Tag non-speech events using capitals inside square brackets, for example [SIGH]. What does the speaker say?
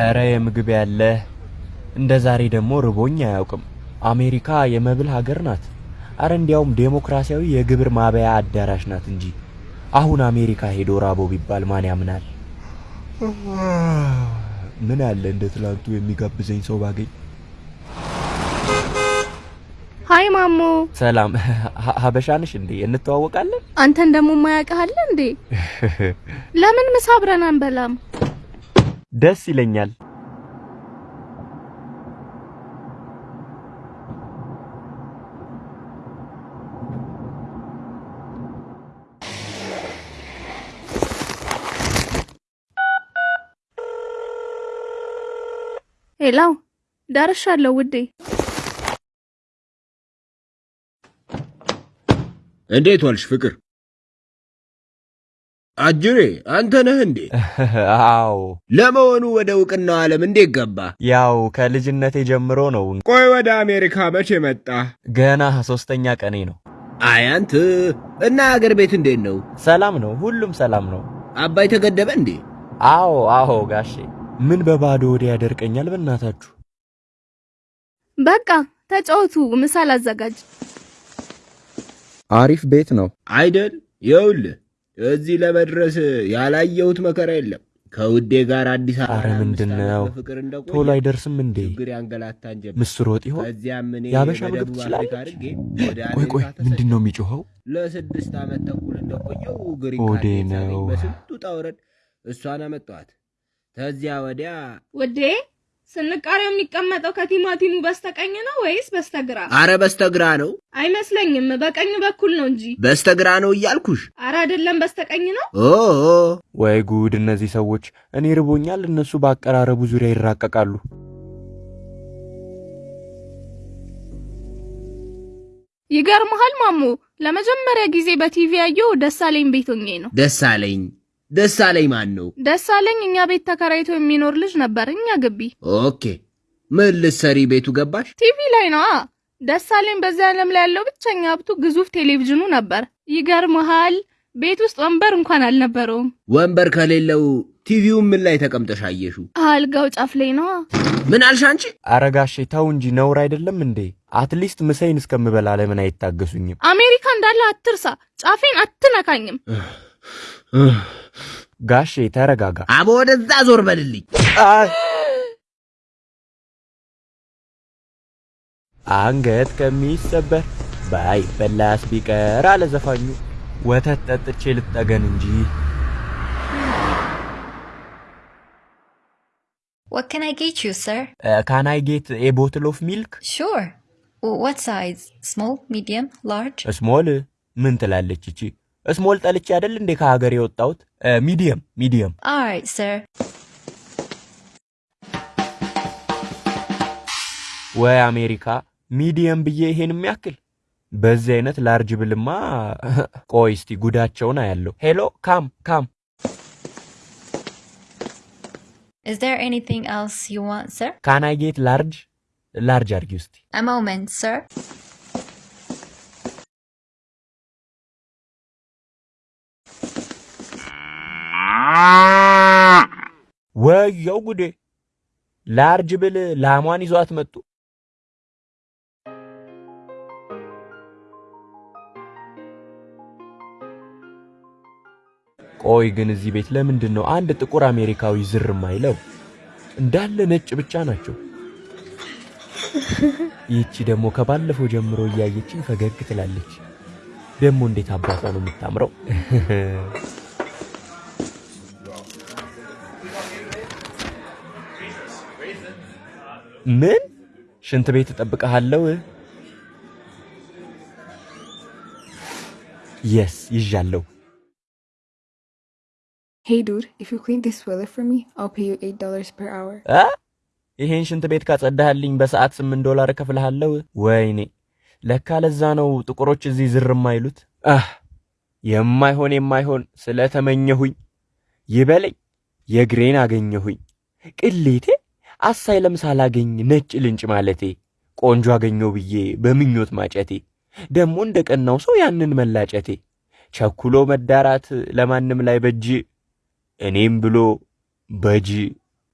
ኧረ የምግብ ያለ እንደ ዛሬ ደግሞ ርቦኝ አያውቅም። አሜሪካ የመብል ሀገር ናት። አረ እንዲያውም ዴሞክራሲያዊ የግብር ማበያ አዳራሽ ናት እንጂ አሁን አሜሪካ ሄዶ ራቦ ቢባል ማን ያምናል? ምን አለ እንደ ትላንቱ የሚጋብዘኝ ሰው ባገኝ። ሀይ ማሞ፣ ሰላም ሀ- ሀበሻ ነሽ እንዴ? እንተዋወቃለን? አንተን ደግሞ ማያውቅህ እንዴ? [LAUGHS] ለምን ምሳ አብረን አንበላም? ደስ ይለኛል። ሄላው ደርሻለሁ ውዴ። እንዴት ዋልሽ ፍቅር? አጅሬ አንተ ነህ እንዴ? [LAUGHS] አዎ ለመሆኑ ወደ እውቅናው ዓለም እንዴት ገባ? ያው ከልጅነቴ ጀምሮ ነው። ቆይ ወደ አሜሪካ መቼ መጣ? ገና ሶስተኛ ቀኔ ነው። አይ አንተ እና አገር ቤት እንዴት ነው? ሰላም ነው፣ ሁሉም ሰላም ነው። አባይ ተገደበ እንዴ? አዎ አዎ ጋሼ፣ ምን በባዶ ወደ ያደርቀኛል በእናታችሁ። በቃ ተጫወቱ፣ ምሳ ላዘጋጅ። አሪፍ ቤት ነው። አይደል? ይኸውልህ እዚህ ለመድረስ ያላየሁት መከራ የለም። ከውዴ ጋር አዲስ አበባ ምንድን ነው ቶሎ አይደርስም እንዴ? ምስር ወጥ ይሆን? የአበሻ ምግብ ትችላለች? ቆይ ቆይ፣ ምንድን ነው የሚጮኸው? ለስድስት ዓመት ተኩል እንደቆየው ሆዴ ነው። በስንቱ ውጣ ውረድ እሷን አመጣኋት። ከዚያ ወዲያ ውዴ፣ ስንቃሪው የሚቀመጠው ከቲማቲሙ በስተቀኝ ነው ወይስ በስተግራ? አረ በስተግራ ነው አይመስለኝም፣ በቀኝ በኩል ነው እንጂ። በስተግራ ነው እያልኩሽ። አረ አይደለም፣ በስተቀኝ ነው። ኦ ወይ ጉድ! እነዚህ ሰዎች እኔ ርቦኛል፣ እነሱ በአቀራረቡ ዙሪያ ይራቀቃሉ። ይገርመሃል ማሞ፣ ለመጀመሪያ ጊዜ በቲቪ ያየው ደሳለኝ ቤት ሆኜ ነው። ደሳለኝ ደሳለኝ ማን ነው? ደሳለኝ እኛ ቤት ተከራይቶ የሚኖር ልጅ ነበር፣ እኛ ግቢ። okay ምን ልትሰሪ ቤቱ ገባሽ? ቲቪ ላይ ነዋ። ደሳለኝ በዚህ ዓለም ላይ ያለው ብቸኛ ሀብቱ ግዙፍ ቴሌቪዥኑ ነበር። ይገርመሃል ቤት ውስጥ ወንበር እንኳን አልነበረውም። ወንበር ከሌለው ቲቪውን ምን ላይ ተቀምጠሽ አየሽው? አልጋው ጫፍ ላይ ነዋ። ምን አልሽ አንቺ? አረ ጋሼ ተው እንጂ ነውር አይደለም እንዴ? at least ምሳዬን እስከምበላ ለምን አይታገሱኝም? አሜሪካ እንዳለ አትርሳ። ጫፌን አትነካኝም። ጋሼ ተረጋጋ። አቦ ወደዛ ዞር በልልኝ።! አንገት ከሚሰበር ባይበላስ ቢቀር አለ ዘፋኙ። ወተት ጠጥቼ ልጠገን እንጂ What can I get you, sir? can I get a bottle of milk Sure. W- What size? Small, medium, large? small ምን ትላለች እቺ? Small ጠልቼ አይደል እንዴ ከሀገር የወጣሁት? Medium medium። Alright, sir. ወይ አሜሪካ medium ብዬ ይሄን የሚያክል በዚህ አይነት large ብልማ [LAUGHS] ቆይ እስቲ ጉዳቸውን አያለሁ። Hello come come Is there anything else you want, sir? ካናይ ጌት ላርጅ ላርጅ አድርጊ ውስቲ A moment, sir. ወየው ጉዴ! ላርጅ ብል ላሟን ይዟት መጡ። ቆይ ግን እዚህ ቤት ለምንድን ነው አንድ ጥቁር አሜሪካዊ ዝር የማይለው? እንዳለ ነጭ ብቻ ናቸው። ይህቺ ደግሞ ከባለፈው ጀምሮ እያየችኝ ፈገግ ትላለች። ደግሞ እንዴት አባቷ ነው የምታምረው! [LAUGHS] ምን ሽንት ቤት እጠብቅሃለሁ? የስ ይዣለሁ። Hey dude, if you clean this toilet for me, I'll pay you $8 per hour. አ ይሄን ሽንት ቤት ካጸዳህልኝ በሰዓት ስምንት ዶላር እከፍልሃለሁ። ወይኔ ለካ ለዛ ነው ጥቁሮች እዚህ ዝር የማይሉት። የማይሆን የማይሆን ስለተመኘሁኝ ይበለኝ የግሬን አገኘሁኝ። ቅሌቴ አሳይለም ሳላገኝ ነጭ ልንጭ ማለቴ ቆንጆ አገኘው ብዬ በምኞት ማጨቴ ደግሞ እንደ ቀናው ሰው ያንን መላጨቴ ቸኩሎ መዳራት ለማንም ላይ በጅ እኔም ብሎ በጅ